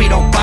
we don't